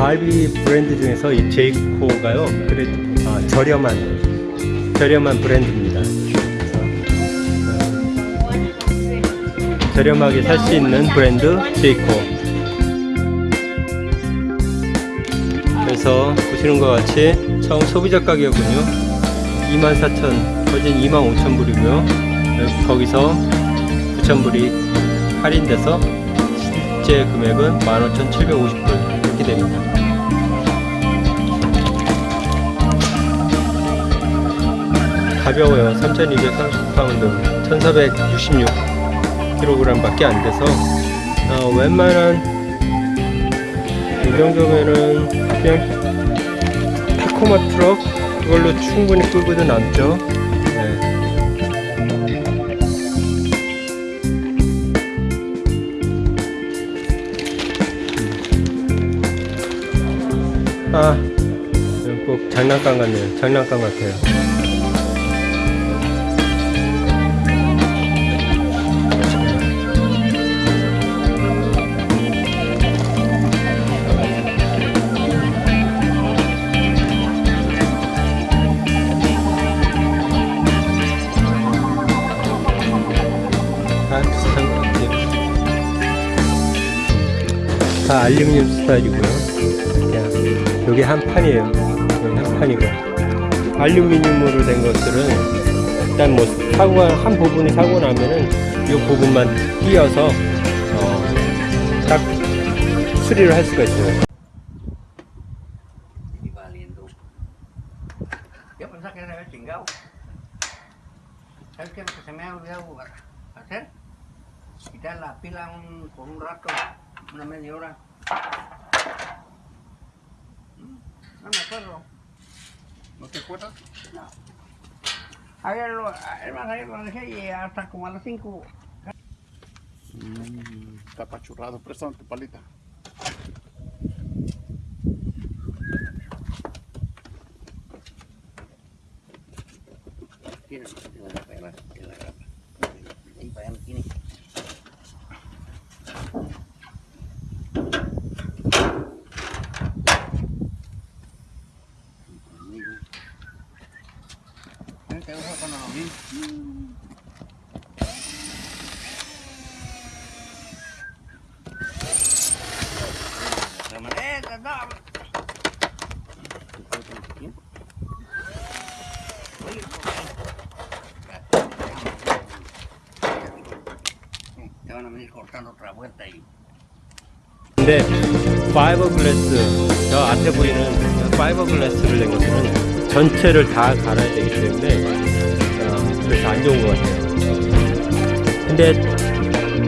RV 브랜드 중에서 이 Jayco가요 그래 아, 저렴한 저렴한 브랜드입니다. 저렴하게 살 수 있는 브랜드 Jayco. 그래서 보시는 것 같이 처음 소비자 가격은요 24,000 거진 25,000불이고요 거기서 9,000불이 할인돼서 실제 금액은 15,750불 이렇게 됩니다 가벼워요 3,230파운드 1,466kg 밖에 안 돼서 어, 웬만한 이 정도면은 그냥 타코마 트럭 그걸로 충분히 끌고도 남죠 네. 아, 꼭 장난감 같네요. 장난감 같아요. 다 알루미늄 스타일이고요. 여기 한 판이에요. 여기 한 판이고 알루미늄으로 된 것들은 일단 뭐 사고가 한 부분이 사고 나면은 이 부분만 띄어서 어, 딱 수리를 할 수가 있어요. hacer? Un rato, una media hora. Mm, No me acuerdo. ¿No te acuerdas? Ayer lo, es más, ayer lo dejé y hasta como a las 5. Está apachurrado, préstame tu palita. A venir cortando otra vuelta y 근데 파이버글래스 저 앞에 보이는 파이버글래스를 낸 것들은 전체를 다 갈아야 되기 때문에 어, 그래서 안 좋은 것 같아요. 근데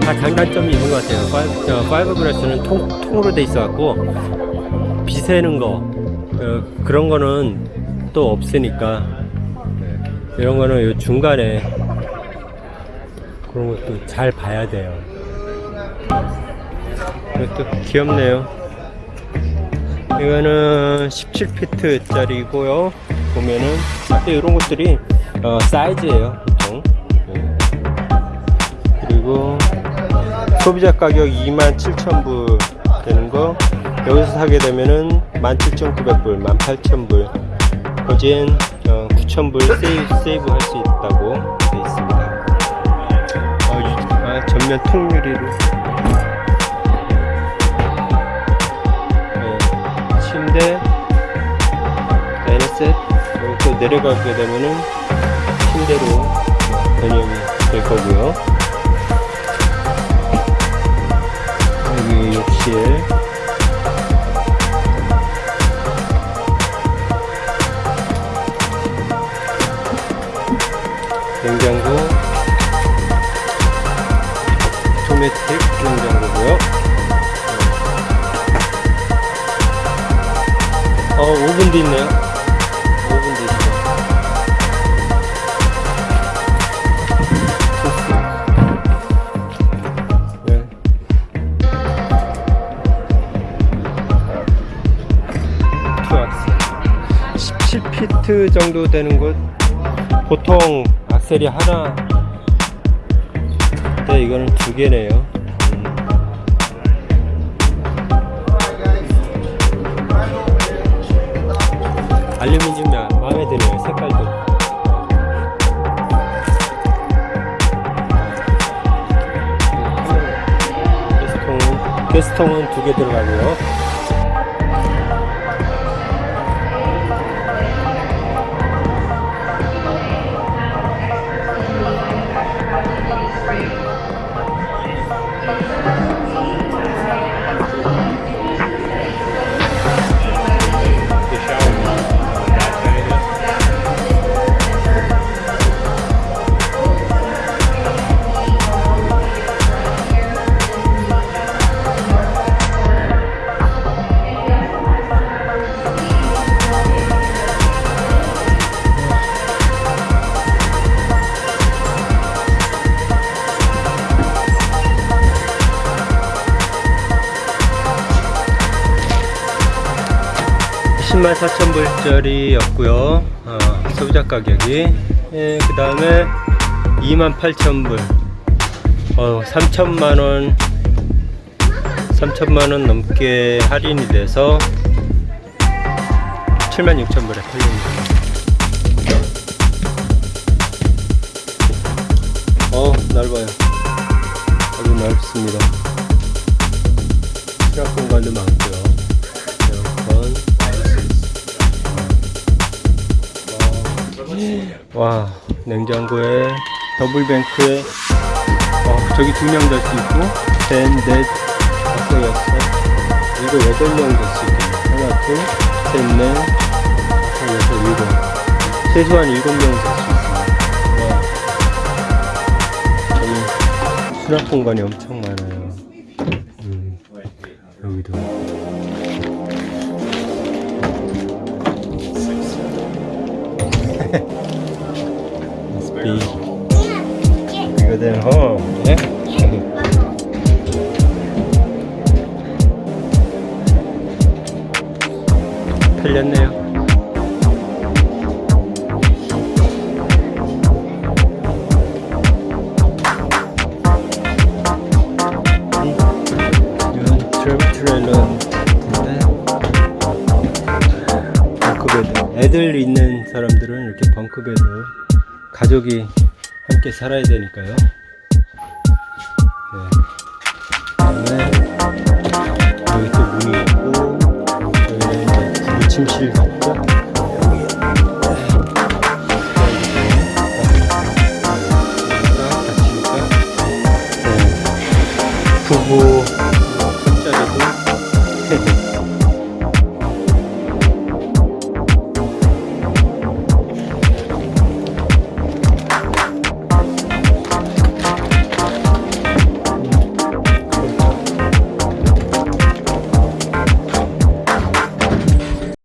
다 장단점이 있는 것 같아요. 파이, 저 파이버글래스는 통, 통으로 돼 있어 갖고 비새는 거 어, 그런 거는 또 없으니까 이런 거는 요 중간에 그런 것도 잘 봐야 돼요. 이것도 귀엽네요. 이거는 17피트 짜리고요. 보면은 앞에 이런 것들이 어, 사이즈예요, 보통. 네. 그리고 소비자 가격 27,000불 되는 거 여기서 사게 되면은 17,900불, 18,000불, 거진 어, 9,000불 세이브, 세이브 할 수 있다고 되어 있습니다. 어, 이- 아, 전면 통유리를 다이너셋 그리고 또 내려가게 되면은 침대로 변형이 될 거고요. 여기 욕실. 냉장고. 오토매틱 냉장고고요 어, 오븐도 있네요. 오븐도 있어. 네. 투악스. 17피트 정도 되는 곳. 보통 악셀이 하나. 근데 이거는 두 개네요. 알루미늄 마- 마음에 드네요. 색깔도. 가스통은 두 개 들어가고요. 34,000불짜리 였고요. 어, 아, 소비자 가격이. 예, 그 다음에 2만 8천 불. 어, 3천만 원 3천만 원 넘게 할인이 돼서 76,000불에 팔립니다. 어 넓어요. 아주 넓습니다. 수납 공간도 많고요. 와 냉장고에 더블뱅크에 어, 저기 두 명 잘 수 있고 셋넷 다섯 여섯 일곱 여덟 명 잘 수 있고 하나 둘셋넷 다섯 여섯 일곱. 최소한 일곱 명 잘 수 있습니다. 와. 여기 수납 공간이 엄청 많아요. 음, 여기도 팔렸네요. 이건 travel trailer인데 bunk bed. 애들 있는 사람들은 이렇게 bunk bed. 가족이 함께 살아야 되니까요 네. 여기 또 문이 있고 여기는 이제 부부 침실